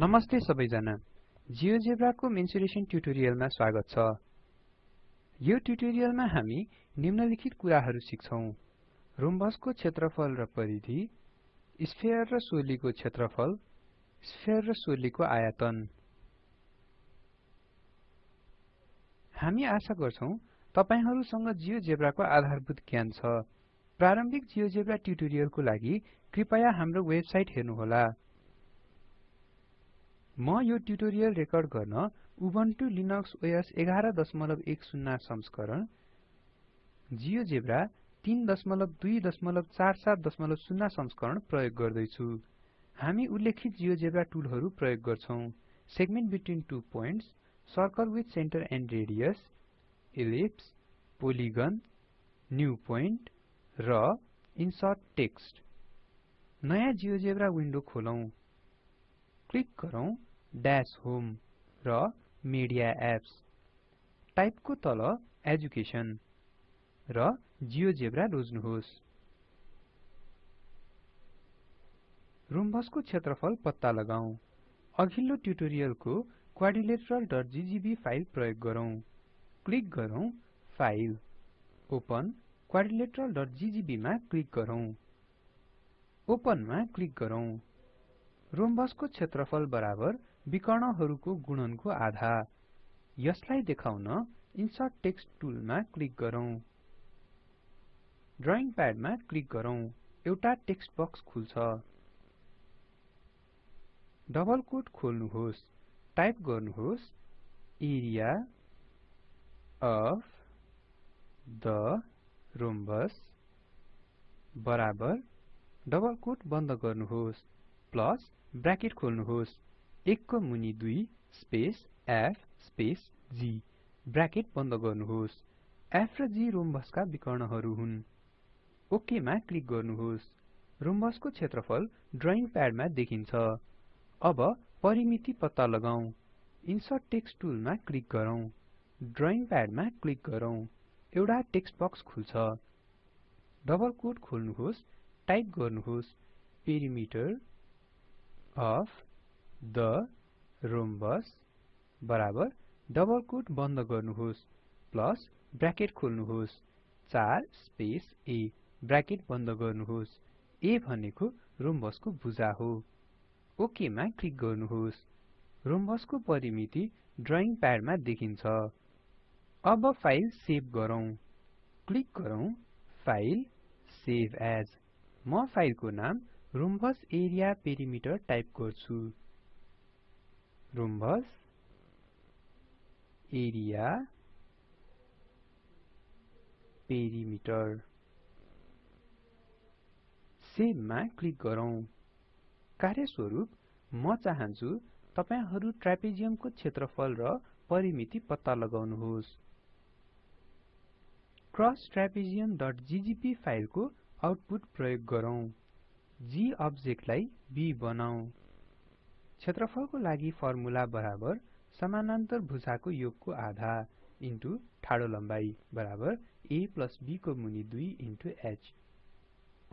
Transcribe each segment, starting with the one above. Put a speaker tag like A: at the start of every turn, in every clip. A: नमस्ते सबैजना जियोजेब्राको मेन्सुरेसन ट्युटोरियलमा स्वागत छ यो ट्युटोरियलमा हामी निम्नलिखित कुराहरू सिक्छौं रोम्बसको क्षेत्रफल र परिधि स्फेयर र सोलीको क्षेत्रफल स्फेयर र सोलीको आयतन हामी आशा गर्छौं तपाईहरुसँग जियोजेब्राको आधारभूत ज्ञान छ प्रारम्भिक जियोजेब्रा ट्युटोरियलको लागि कृपया हाम्रो वेबसाइट हेर्नुहोला म यो ट्युटोरियल रेकर्ड गर्न उबन्टु लिनक्स ओएस 11.10 संस्करण जियोजेब्रा 3.2.4.7.0 संस्करण प्रयोग गर्दैछु हामी उल्लेखित जियोजेब्रा टुलहरू प्रयोग गर्छौं segment between two points circle with centre and radius ellipse polygon new point र इन्सर्ट टेक्स्ट नयाँ जियोजेब्रा विन्डो खोलौं क्लिक गरौँ dash home र media apps टाइपको तल एजुकेसन र जियोजेब्रा रोज्नुहोस् रुम्भसको क्षेत्रफल पत्ता लगाऊ अघिल्लो ट्युटोरियलको quadrilateral.ggb फाइल प्रयोग गरौँ क्लिक गरौँ फाइल ओपन quadrilateral.ggb मा क्लिक गरौँ ओपनमा क्लिक गरौँ रोम्बसको क्षेत्रफल बराबर विकर्णहरूको गुणनको आधा यसलाई देखाउन इन्सर्ट टेक्स्ट टुलमा क्लिक गरौँ ड्रइङ प्याडमा क्लिक गरौँ एउटा टेक्स्ट बक्स खुल्छ डबल कोट खोल्नुहोस् टाइप गर्नुहोस् एरिया अफ द रोम्बस बराबर डबल कोट बन्द गर्नुहोस् प्लस ब्राकेट खोल्नुहोस् एकको मुनि दुई space F space G bracket बन्द गर्नुहोस् एफ र जी रोम्बसका विकर्णहरू हुन् ओकेमा क्लिक गर्नुहोस् रोम्बसको क्षेत्रफल ड्रइङ प्याडमा देखिन्छ अब परिमिति पत्ता लगाऊ इन्सर्ट टेक्स्ट टुलमा क्लिक गरौँ ड्रइङ प्याडमा क्लिक गरौँ एउटा टेक्स्ट बक्स खुल्छ डबल कोट खोल्नुहोस् टाइप गर्नुहोस् पेरिमिटर अफ द रोम्बस बराबर डबल कोट बन्द गर्नुहोस् प्लस ब्राकेट खोल्नुहोस् चार स्पेस ए ब्रैकेट बन्द गर्नुहोस् ए भनेको रोम्बसको भुजा हो ओके मा क्लिक गर्नुहोस् रोम्बसको परिमिति ड्रइङ प्याडमा देखिन्छ अब फाइल सेभ गरौँ क्लिक गरौँ फाइल सेभ एज म फाइलको नाम रोम्बस एरिया पेरिमिटर टाइप गर्छु rhombus area perimeter सेभमा क्लिक गरौँ कार्यस्वरूप म चाहन्छु तपाईँहरू ट्रापेजियमको क्षेत्रफल र परिमिति पत्ता लगाउनुहोस् क्रस ट्रापेजियम डट जिजिपी फाइलको आउटपुट प्रयोग गरौँ जी अब्जेक्टलाई बी बनाऊ क्षेत्रफलको लागि फर्मुला बराबर समानान्तर भुसाको योगको आधा इन्टु ठाडो लम्बाइ बराबर ए प्लस बीको मुनि दुई इन्टु एच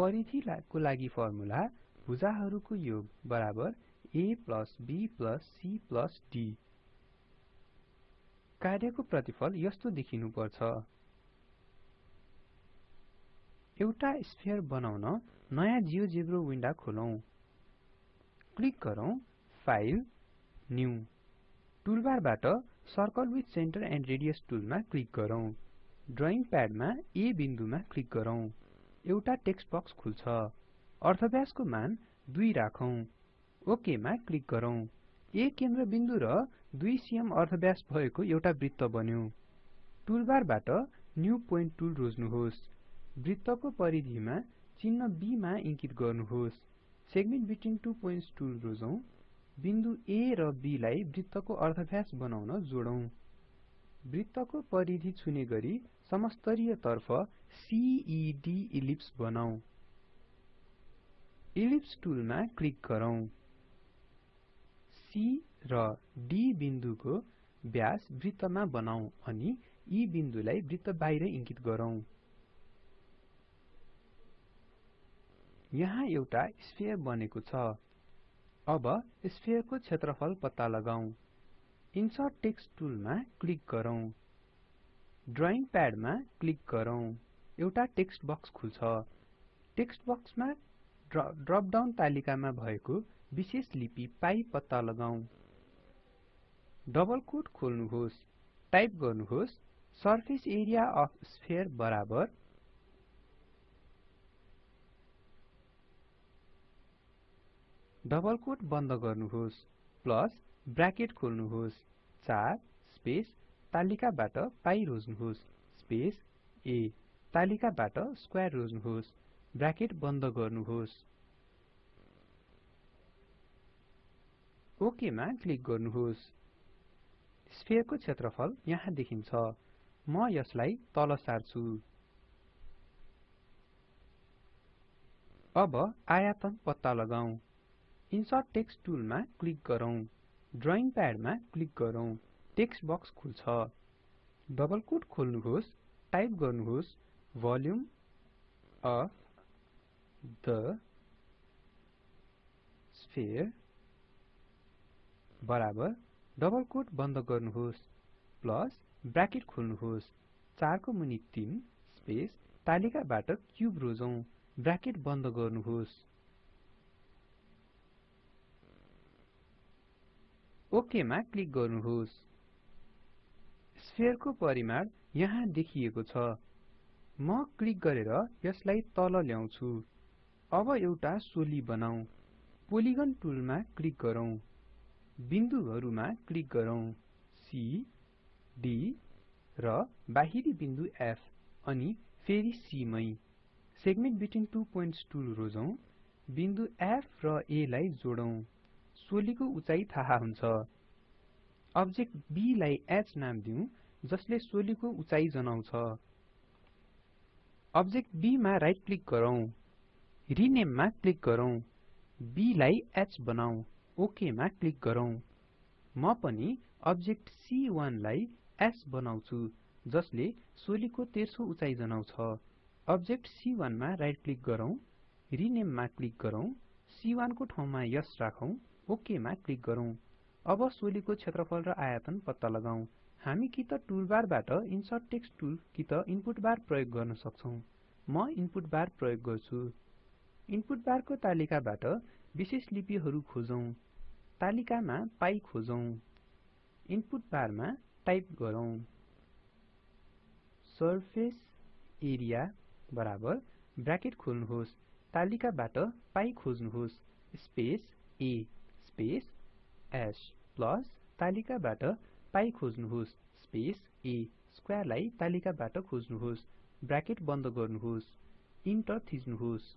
A: परिधिको लागि फर्मुला भुजाहरूको योग बराबर A plus B plus C plus D कार्यको प्रतिफल यस्तो देखिनुपर्छ एउटा स्फेयर बनाउन नयाँ जियो जेब्रो विन्डा खोलौँ क्लिक गरौँ फाइल न्यू टुलबारबाट circle with centre and radius टुलमा क्लिक गरौँ ड्रइङ प्याडमा ए बिन्दुमा क्लिक गरौँ एउटा टेक्स्ट बक्स खुल्छ अर्थव्यासको मान दुई राखौँ ओकेमा क्लिक गरौँ ए केन्द्रबिन्दु र दुई सिएम अर्थव्यास भएको एउटा वृत्त बन्यो टुलबारबाट न्यू पोइन्ट टुल रोज्नुहोस् वृत्तको परिधिमा चिन्ह बीमा इङ्कित गर्नुहोस् segment between two points tool रोजौँ बिन्दु ए र बी लाई वृत्तको अर्धव्यास बनाउन जोडौं वृत्तको परिधि छुने गरी समस्तरीय तर्फ सीईडी e इलिप्स बनाऊ इलिप्स टुलमा क्लिक गरौं सी र डी बिन्दुको व्यास वृत्तमा बनाऊ अनि ई e बिन्दुलाई वृत्त बाहिर इङ्कित गरौं यहाँ एउटा स्फेयर बनेको छ अब को क्षेत्रफल पत्ता लगाऊ इन्सर्ट टेक्स्ट टुलमा क्लिक गरौँ ड्रइङ प्याडमा क्लिक गरौँ एउटा टेक्स्ट बक्स खुल्छ टेक्स्ट बक्समा ड्रप डाउन तालिकामा भएको विशेष लिपि पाई पत्ता लगाऊ डबल कोट खोल्नुहोस् टाइप गर्नुहोस् सर्फेस एरिया अफ स्फेयर बराबर डबल कोट बन्द गर्नुहोस् प्लस ब्राकेट खोल्नुहोस् चार स्पेस तालिकाबाट पाई रोज्नुहोस् स्पेस ए तालिकाबाट स्क्वायर रोज्नुहोस् ब्राकेट बन्द गर्नुहोस् ओकेमा क्लिक गर्नुहोस् स्फेयरको क्षेत्रफल यहाँ देखिन्छ म यसलाई तल सार्छु अब आयतन पत्ता लगाऊ इन्सर्ट टेक्स्ट टुलमा क्लिक गरौँ ड्रइङ प्याडमा क्लिक गरौँ टेक्स्ट बक्स खुल्छ डबल कोट खोल्नुहोस् टाइप गर्नुहोस् भोल्युम अफ द स्फेयर बराबर डबल कोट बन्द गर्नुहोस् प्लस ब्राकेट खोल्नुहोस् चारको मुनि तीन स्पेस तालिकाबाट क्युब रोजौं ब्राकेट बन्द गर्नुहोस् ओके ओकेमा क्लिक गर्नुहोस् स्फेयरको परिमाण यहाँ देखिएको छ म क्लिक गरेर यसलाई तल ल्याउँछु अब एउटा सोली बनाऊ पोलिगन टुलमा क्लिक गरौँ बिन्दुहरूमा क्लिक गरौँ सी डी र बाहिरी बिन्दु एफ अनि फेरि सीमै segment segment between two points tool रोजौँ बिन्दु एफ र एलाई जोडौँ सोलीको उचाइ थाहा हुन्छ अब्जेक्ट बी लाई एच नाम दिउँ जसले सोलीको उचाइ जनाउँछ अब्जेक्ट बी मा राइट क्लिक गरौँ रिनेम मा क्लिक गरौँ बी लाई एच बनाऊ ओके मा क्लिक गरौँ म पनि अब्जेक्ट सी वानलाई लाई एस बनाउँछु जसले सोलीको तेर्सो उचाइ जनाउँछ अब्जेक्ट सी वानमा राइट क्लिक गरौँ रिनेममा क्लिक गरौँ सी वानको ठाउँमा यस राखौँ ओके ओकेमा क्लिक गरौँ अब सोलीको क्षेत्रफल र आयतन पत्ता लगाऊ हामी कि त टुलबारबाट इन्सर्ट टेक्स्ट टुल कि त इनपुट बार प्रयोग गर्न सक्छौँ म इनपुट बार प्रयोग गर्छु इनपुट बारको तालिकाबाट विशेष लिपिहरू खोजौँ तालिकामा पाई खोजौँ इनपुट बारमा टाइप गरौँ सर्फेस एरिया बराबर ब्राकेट खोल्नुहोस् तालिकाबाट पाई खोज्नुहोस् space A space S plus तालिकाबाट पाई खोज्नुहोस् स्पेस ए स्क्वायरलाई तालिकाबाट खोज्नुहोस् ब्राकेट बन्द गर्नुहोस् इन्टर थिच्नुहोस्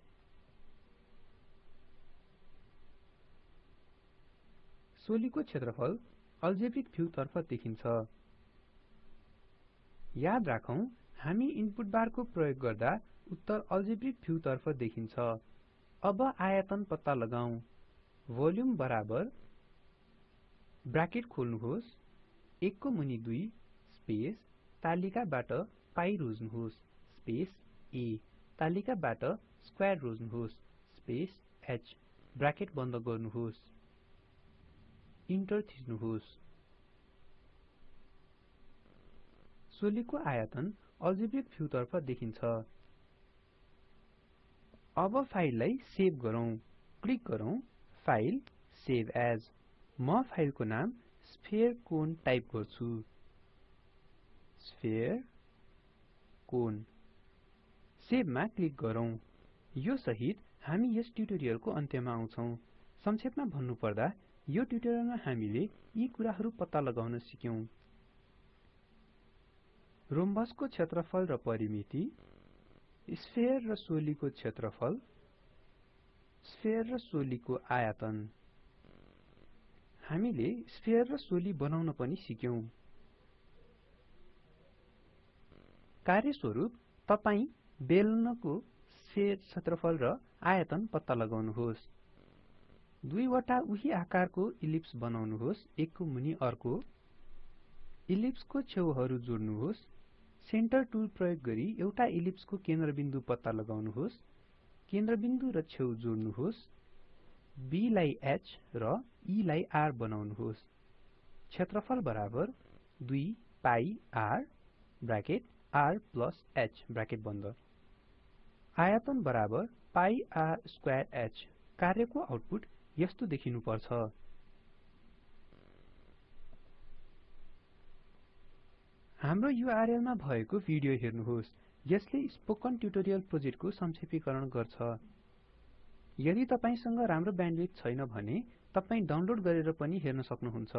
A: सोलीको क्षेत्रफल अल्जेब्रिक भ्यूतर्फ देखिन्छ याद राखौं हामी इनपुट बारको प्रयोग गर्दा उत्तर अल्जेब्रिक भ्यूतर्फ देखिन्छ अब आयतन पत्ता लगाऊ भोल्युम बराबर ब्राकेट खोल्नुहोस् एकको मुनि दुई स्पेस तालिकाबाट पाई रोज्नुहोस् स्पेस ए तालिकाबाट स्क्वायर रोज्नुहोस् स्पेस एच ब्राकेट बन्द गर्नुहोस् इन्टर थिच्नुहोस् सोलीको आयतन अल्जेब्रिक फ्युतर्फ देखिन्छ अब फाइललाई सेभ गरौँ क्लिक गरौँ फाइल सेभ एज म फाइलको नाम स्फेयर कोन टाइप गर्छु स्फेयर कोन सेभमा क्लिक गरौँ यो सहित हामी यस ट्युटोरियलको अन्त्यमा आउँछौँ संक्षेपमा भन्नुपर्दा यो ट्युटोरियलमा हामीले यी कुराहरू पत्ता लगाउन सिक्यौँ रोम्बसको क्षेत्रफल र परिमिति स्फेयर र सोलीको क्षेत्रफल स्फेयर र सोलीको आयतन हामीले स्फेयर र सोली बनाउन पनि सिक्यौं कार्यस्वरूप तपाईँ बेलनको सेर क्षेत्रफल र आयतन पत्ता लगाउनुहोस् दुईवटा उही आकारको इलिप्स बनाउनुहोस् एकको मुनि अर्को इलिप्सको छेउहरू जोड्नुहोस् सेन्टर टुल प्रयोग गरी एउटा इलिप्सको केन्द्रबिन्दु पत्ता लगाउनुहोस् केन्द्रबिन्दु र छेउ जोड्नुहोस् बीलाई लाई H र ईलाई e लाई बनाउनुहोस् क्षेत्रफल बराबर 2 pi R bracket R plus H bracket बन्द आयतन बराबर पाई R स्क्वायर एच कार्यको आउटपुट यस्तो देखिनुपर्छ हाम्रो युआरएल मा भएको भिडियो हेर्नुहोस् यसले स्पोकन ट्युटोरियल प्रोजेक्टको संक्षेपीकरण गर्छ यदि तपाईसँग राम्रो ब्यान्डविड्थ छैन भने तपाईँ डाउनलोड गरेर पनि हेर्न सक्नुहुन्छ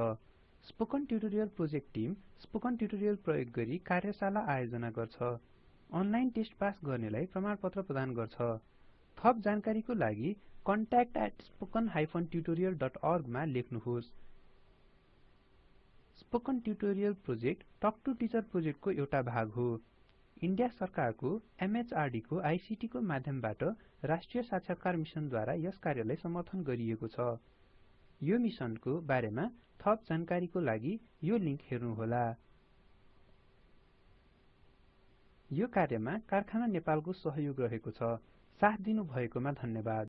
A: spoken tutorial project team spoken tutorial प्रयोग गरी कार्यशाला आयोजना गर्छ अनलाइन टेस्ट पास गर्नेलाई प्रमाणपत्र प्रदान गर्छ थप जानकारीको लागि contact@spoken-tutorial.org मा लेख्नुहोस् spoken tutorial project talk to teacher प्रोजेक्टको एउटा भाग हो इन्डिया सरकारको एमएचआरडीको आइसिटीको माध्यमबाट राष्ट्रिय साक्षरकार मिसनद्वारा यस कार्यलाई समर्थन गरिएको छ यो मिसनको बारेमा थप जानकारीको लागि यो लिङ्क हेर्नुहोला यो कार्यमा कारखाना नेपालको सहयोग रहेको छ साथ दिनुभएकोमा धन्यवाद